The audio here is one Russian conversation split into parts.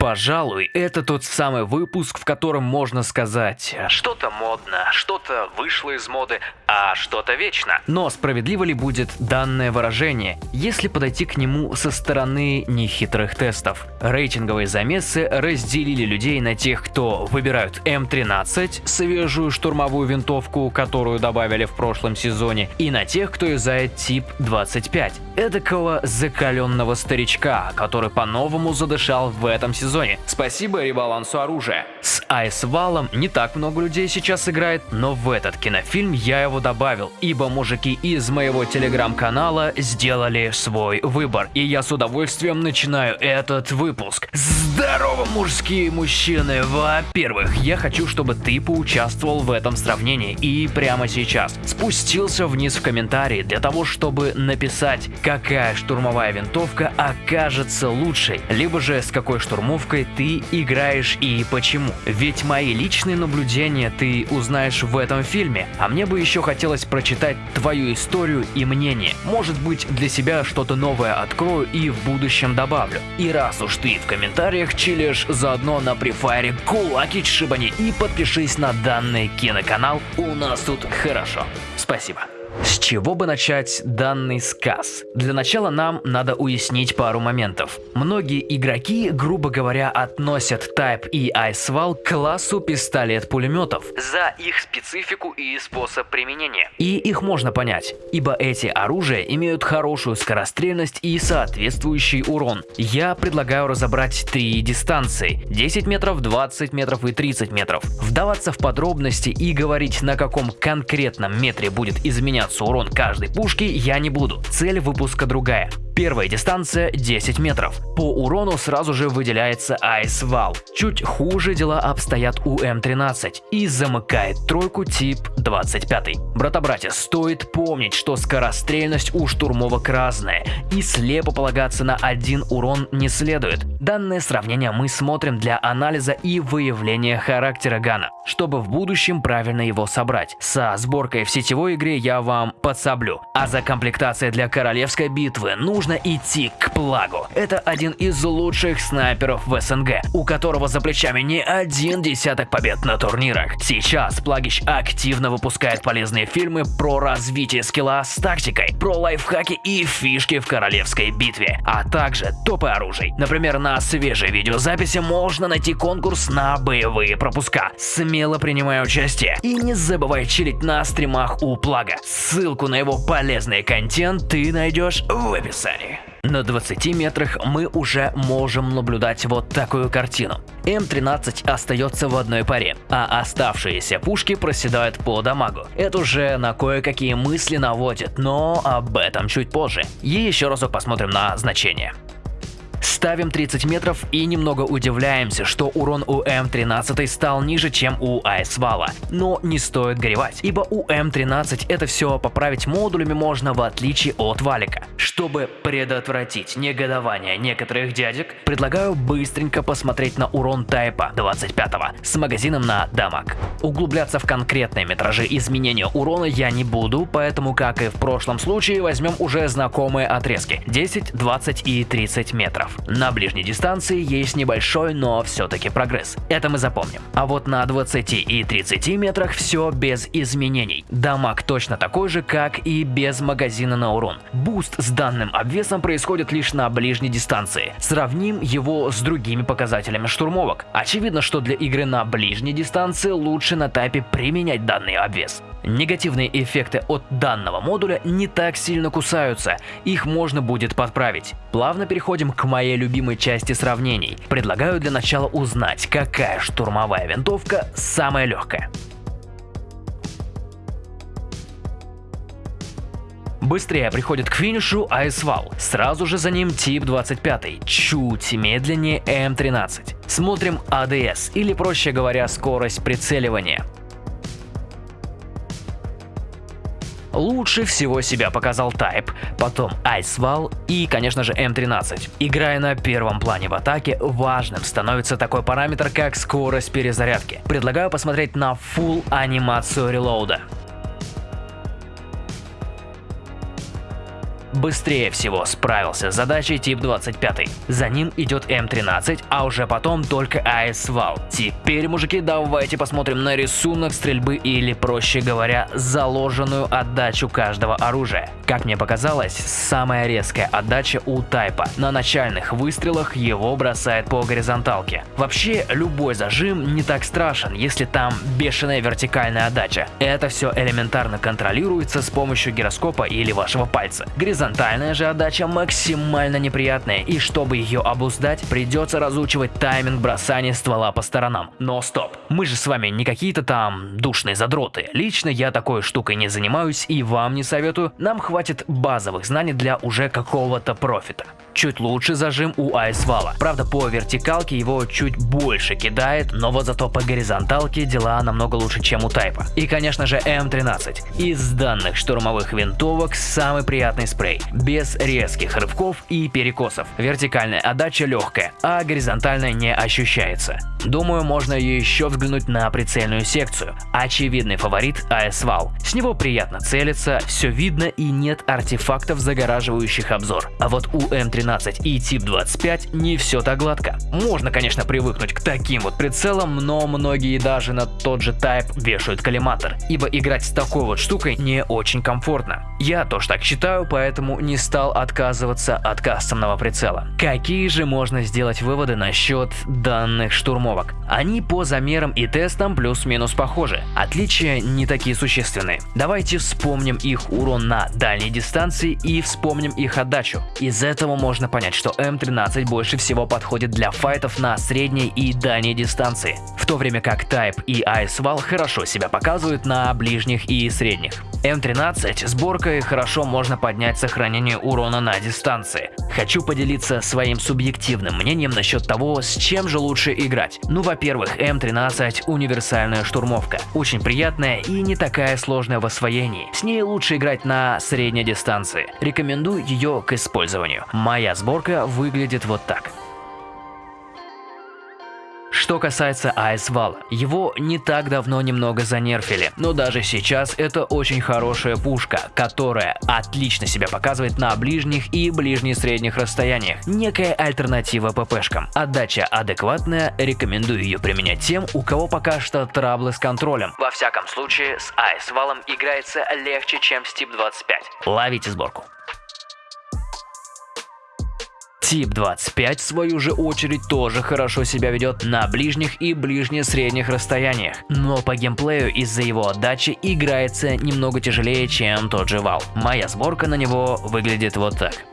Пожалуй, это тот самый выпуск, в котором можно сказать Что-то модно, что-то вышло из моды, а что-то вечно. Но справедливо ли будет данное выражение, если подойти к нему со стороны нехитрых тестов? Рейтинговые замесы разделили людей на тех, кто выбирают М13, свежую штурмовую винтовку, которую добавили в прошлом сезоне, и на тех, кто юзает тип 25, эдакого закаленного старичка, который по-новому задышал в этом сезоне сезоне. Спасибо ребалансу оружия. С Айсвалом не так много людей сейчас играет, но в этот кинофильм я его добавил, ибо мужики из моего телеграм-канала сделали свой выбор. И я с удовольствием начинаю этот выпуск. Здорово, мужские мужчины! Во-первых, я хочу, чтобы ты поучаствовал в этом сравнении и прямо сейчас спустился вниз в комментарии для того, чтобы написать, какая штурмовая винтовка окажется лучшей, либо же с какой штурмовкой установкой ты играешь и почему. Ведь мои личные наблюдения ты узнаешь в этом фильме, а мне бы еще хотелось прочитать твою историю и мнение. Может быть для себя что-то новое открою и в будущем добавлю. И раз уж ты в комментариях чилишь, заодно на префайре кулаки шибани и подпишись на данный киноканал, у нас тут хорошо. Спасибо. С чего бы начать данный сказ? Для начала нам надо уяснить пару моментов. Многие игроки, грубо говоря, относят Type и iSval к классу пистолет-пулеметов за их специфику и способ применения. И их можно понять, ибо эти оружия имеют хорошую скорострельность и соответствующий урон. Я предлагаю разобрать три дистанции – 10 метров, 20 метров и 30 метров. Вдаваться в подробности и говорить на каком конкретном метре будет изменяться меняться урон каждой пушки я не буду, цель выпуска другая. Первая дистанция 10 метров. По урону сразу же выделяется Ice Wall. Чуть хуже дела обстоят у М13 и замыкает тройку тип 25. Брата-братья, стоит помнить, что скорострельность у штурмовок разная и слепо полагаться на один урон не следует. Данное сравнение мы смотрим для анализа и выявления характера гана, чтобы в будущем правильно его собрать. Со сборкой в сетевой игре я вам подсоблю, а за комплектацией для королевской битвы нужно нужно идти к Плагу. Это один из лучших снайперов в СНГ, у которого за плечами не один десяток побед на турнирах. Сейчас Плагич активно выпускает полезные фильмы про развитие скилла с тактикой, про лайфхаки и фишки в королевской битве, а также топы оружий. Например, на свежей видеозаписи можно найти конкурс на боевые пропуска. Смело принимай участие и не забывай чилить на стримах у Плага. Ссылку на его полезный контент ты найдешь в описании. На 20 метрах мы уже можем наблюдать вот такую картину. М13 остается в одной паре, а оставшиеся пушки проседают по дамагу. Это уже на кое-какие мысли наводит, но об этом чуть позже. И еще разок посмотрим на значение. Ставим 30 метров и немного удивляемся, что урон у М13 стал ниже, чем у Айсвала. Но не стоит горевать, ибо у М13 это все поправить модулями можно в отличие от Валика. Чтобы предотвратить негодование некоторых дядек, предлагаю быстренько посмотреть на урон тайпа 25 с магазином на дамаг. Углубляться в конкретные метражи изменения урона я не буду, поэтому как и в прошлом случае возьмем уже знакомые отрезки 10, 20 и 30 метров метров. На ближней дистанции есть небольшой, но все-таки прогресс. Это мы запомним. А вот на 20 и 30 метрах все без изменений. Дамаг точно такой же, как и без магазина на урон. Буст с данным обвесом происходит лишь на ближней дистанции. Сравним его с другими показателями штурмовок. Очевидно, что для игры на ближней дистанции лучше на тайпе применять данный обвес. Негативные эффекты от данного модуля не так сильно кусаются, их можно будет подправить. Плавно переходим к моей любимой части сравнений. Предлагаю для начала узнать, какая штурмовая винтовка самая легкая. Быстрее приходит к финишу Айсвал, сразу же за ним тип 25, чуть медленнее М13. Смотрим АДС, или проще говоря скорость прицеливания. Лучше всего себя показал Type, потом Icewall и, конечно же, M13. Играя на первом плане в атаке, важным становится такой параметр, как скорость перезарядки. Предлагаю посмотреть на full анимацию релоуда. Быстрее всего справился с задачей тип 25. За ним идет М13, а уже потом только АС Вал. Теперь, мужики, давайте посмотрим на рисунок стрельбы или, проще говоря, заложенную отдачу каждого оружия. Как мне показалось, самая резкая отдача у Тайпа. На начальных выстрелах его бросает по горизонталке. Вообще, любой зажим не так страшен, если там бешеная вертикальная отдача. Это все элементарно контролируется с помощью гироскопа или вашего пальца. Горизонтальная же отдача максимально неприятная, и чтобы ее обуздать, придется разучивать тайминг бросания ствола по сторонам. Но стоп, мы же с вами не какие-то там душные задроты. Лично я такой штукой не занимаюсь и вам не советую. Нам хватит базовых знаний для уже какого-то профита. Чуть лучше зажим у айсвала. Правда, по вертикалке его чуть больше кидает, но вот зато по горизонталке дела намного лучше, чем у тайпа. И, конечно же, М13. Из данных штурмовых винтовок самый приятный спрей. Без резких рывков и перекосов. Вертикальная отдача легкая, а горизонтальная не ощущается. Думаю, можно еще взглянуть на прицельную секцию. Очевидный фаворит АС-вал. С него приятно целиться, все видно и нет артефактов, загораживающих обзор. А вот у М13 и Тип 25 не все так гладко. Можно, конечно, привыкнуть к таким вот прицелам, но многие даже на тот же Type вешают коллиматор, ибо играть с такой вот штукой не очень комфортно. Я тоже так считаю, поэтому не стал отказываться от кастомного прицела. Какие же можно сделать выводы насчет данных штурмовок? Они по замерам и тестам плюс-минус похожи. Отличия не такие существенные. Давайте вспомним их урон на дальней дистанции и вспомним их отдачу. Из этого можно понять, что М13 больше всего подходит для файтов на средней и дальней дистанции, в то время как Type и Ice Wall хорошо себя показывают на ближних и средних. М13 сборкой хорошо можно поднять сохранение урона на дистанции. Хочу поделиться своим субъективным мнением насчет того, с чем же лучше играть. Ну, во-первых, М13 универсальная штурмовка. Очень приятная и не такая сложная в освоении. С ней лучше играть на средней дистанции. Рекомендую ее к использованию. Моя сборка выглядит вот так. Что касается Айсвала, его не так давно немного занерфили, но даже сейчас это очень хорошая пушка, которая отлично себя показывает на ближних и ближне-средних расстояниях. Некая альтернатива ППшкам. Отдача адекватная, рекомендую ее применять тем, у кого пока что траблы с контролем. Во всяком случае, с Айсвалом играется легче, чем с Тип 25. Ловите сборку. Тип 25 в свою же очередь тоже хорошо себя ведет на ближних и ближне-средних расстояниях, но по геймплею из-за его отдачи играется немного тяжелее, чем тот же Вал. Моя сборка на него выглядит вот так.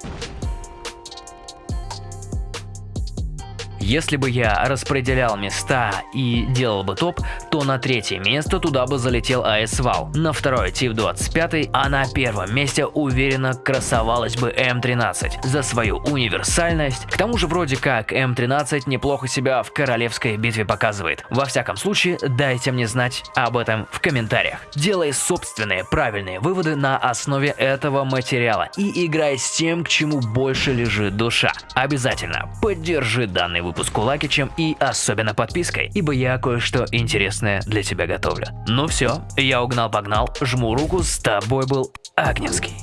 Если бы я распределял места и делал бы топ, то на третье место туда бы залетел АС Вал, на второе Тип 25, а на первом месте уверенно красовалась бы М13 за свою универсальность. К тому же вроде как М13 неплохо себя в королевской битве показывает. Во всяком случае, дайте мне знать об этом в комментариях. Делай собственные правильные выводы на основе этого материала и играй с тем, к чему больше лежит душа. Обязательно поддержи данный выпуск выпуску лайкичем и особенно подпиской, ибо я кое-что интересное для тебя готовлю. Ну все, я угнал-погнал, жму руку, с тобой был Агневский.